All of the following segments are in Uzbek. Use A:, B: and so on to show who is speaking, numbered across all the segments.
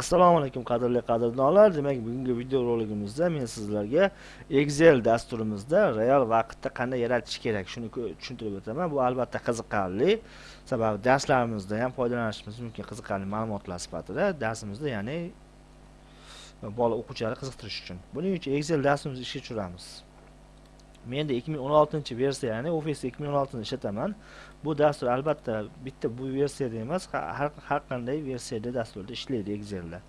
A: assalomu alaykum qadrli qadrdonlar. Demak bugungi video roligimizda men sizlarga excel dasturimizda real vaqtda qanday yaratish kerak? Shuni tushuntirib o'taman. Bu albatta qiziqarli sababi darslarimizda ham foydalanishimiz mumkin qiziqarli ma'lumotlar sifatida darsimizda ya'ni bola o'quvchilarni qiziqtirish uchun. Buning uchun excel dasturimizni ishga tushiramiz. Menda 2016 versiya ya'ni office 2016 ni ishlataman. Bu dastur albatta bitta bu versiyada emas har har qanday versiyada dasturda ishlaydi excelda.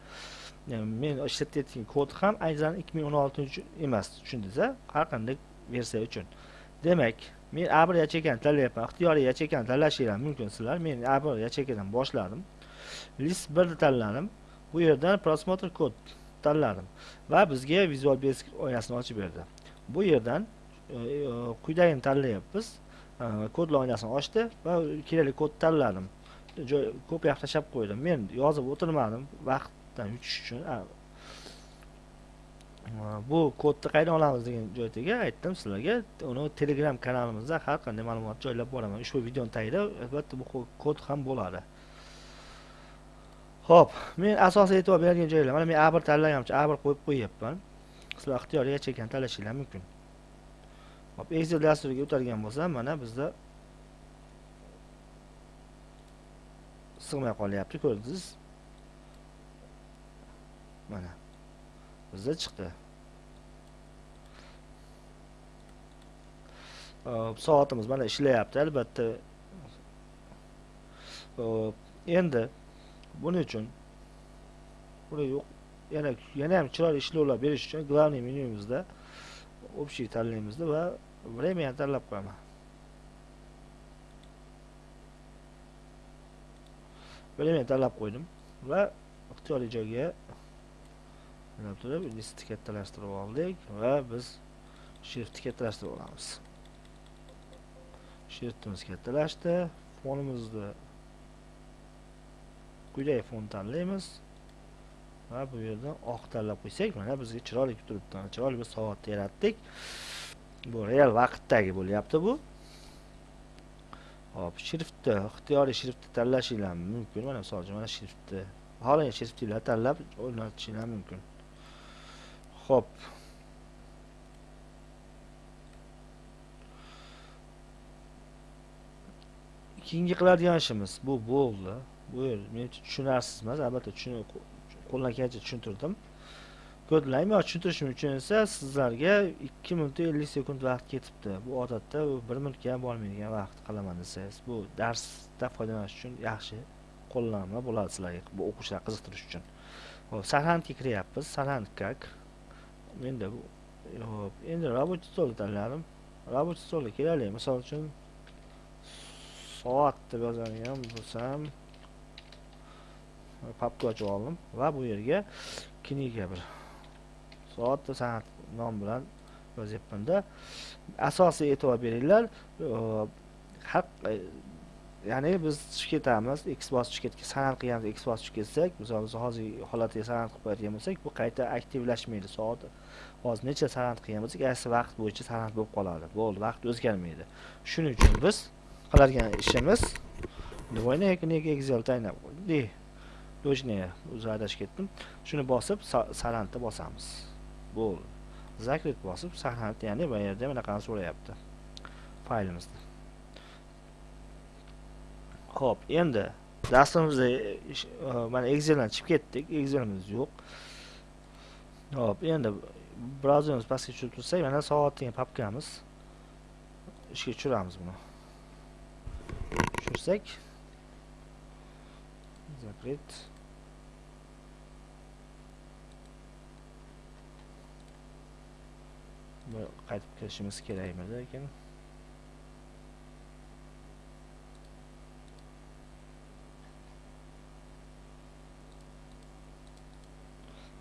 A: Men ishlatayotgan kod ham aynan 2016 uchun emas tushundingiz har qanday versiya uchun. Demak men a bir yacheykani tanlayapman ixtiyoriy yacheykani tanlashingiz mumkin sizlar. Men a bir yacheykadan boshladim. List birni tanladim. Bu yerdan prosmotr kod tanladim va bizga visual basic oynasini ochib berdi. Bu yerdan E, e, quyidagini tanlayapmiz. E, kod oynasini ochdi va kerakli kodni tanladim. Ko'p yoqqa tashlab qo'ydim. Men yozib o'tirmadim vaqtdan yutish uchun. Bu kodni qayerdan olamiz degan joydaga aytdim sizlarga. Uni telegram kanalimizda har qanday ma'lumot joylab boraman. Ushbu videoni tagida albatta bu kod ham bo'ladi. Ho'p men asosiy e'tibor beradigan joylar. Mana men a bir tanlaganimcha a bir qo'yib qo'yyapman. Sizlar ixtiyoriy chekan tanlashinglar mumkin. Hop excel dasturiga o'tadigan bo'lsam mana bizda sig'may qolyapti ko'rdingiz. Mana bizda chiqdi. Soatimiz mana ishlayapti albatta. Endi buning uchun buni yo'q yana yana ham chiroyli ishlovlar berish uchun главный menyumizda общий tanlaymizda va время tanlab qo'yaman время tanlab qo'ydim va ixtiyoriy joyga turib listni kattalashtirib oldik va biz shriftni kattalashtirib olamiz shriftimiz kattalashdi fonimizni quyidagi fon tanlaymiz va bu yerdan oq tanlab qo'ysak mana bizga chiroyli turibdi chiroyli bir soat yaratdik bu real vaqtdagi bo'lyapti bu. Hop shriftni ixtiyoriy shriftni tanlashinglar mumkin. Mana misol uchun mana shriftni. Xohlagan shriftinglar tanlab o'rnatishinglar mumkin. Hop. Keyingi qiladigan ishimiz bu bo'ldi. Bu yer menimcha uchun tushunarsiz emas albatta qo'ldan kelgancha tushuntirdim. Kodlaymi va tushuntirishim uchun esa sizlarga ikki minut ellik sekund vaqt ketibdi. Bu odatda bir minutga ham bormaydigan vaqt qilaman desangiz bu darsda foydalanish uchun yaxshi qo'llanma bo'ladi sizlarga bu o'quvchilar qiziqtirish uchun. Hop sarhandga kiryapmiz sarhand как menda bu hop endi рабочий stol tanladim. Рабочий stolga kelaylik. Misol uchun soat deb yozadigan bo'lsam papka ochib oldim va bu yerga kniga bir soat san'at nom bilan yozyapmanda asosiy e'tibor beringlar haq ya'ni biz tushib ketamiz x bosib tushib ketgan san'at qilganmiz x bosib tushib ketsak misol biz hozir holatiga san'at qilib qo'yadigan bo'lsak bu qayta aktivlashmaydi soat hozir necha san'at qilgan bo'lsak aysi vaqt bo'yicha san'at bo'lib qoladi bo'ldi vaqt o'zgarmaydi shuning uchun biz qiladigan ishimiz двойной excel taynab o'zi adashib ketdim shuni bosib san'atni bosamiz bo'ldi zakrit bosib sarant ya'ni bu yerda bunaqani so'rayapti faylimizni ho'p endi dasturimizda mana exceldan chiqib ketdik excelimiz yo'q ho'p endi brauzerimiz pastga tushirib tursak mana soat degan papkamiz ishga tushiramiz buni tushirsak закрыть qaytib kirishimiz kerakmi lekin?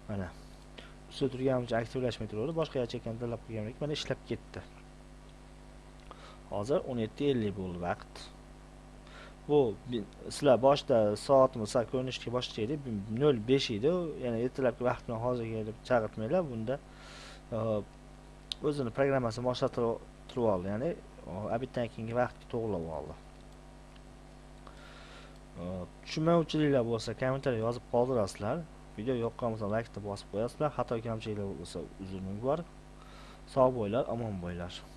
A: Mana. Ustida turganimcha aktivlashmay turaverdi boshqa yacheykan tanlab qo'yganlik mana ishlab ketdi. Hozir 17:50 bo'ldi vaqt. Bu sizlar boshida soatimiz ko'rinishga boshqa edi nol besh edi ya'ni ertalabki vaqt bilan hozirga deb chaqirtmanglar bunda o'zini programmasini boshlatib oldi. Ya'ni abitdan keyingi vaqtga to'g'irlab oldi. Tushunmovchiliklar bo'lsa kommentariya yozib qoldirasizlar. Video yoqqan bo'lsa laykni bosib qo'yasizlar. Xato kamchiliklar bo'lsa uzrni bor. Sog' bo'linglar omon bo'linglar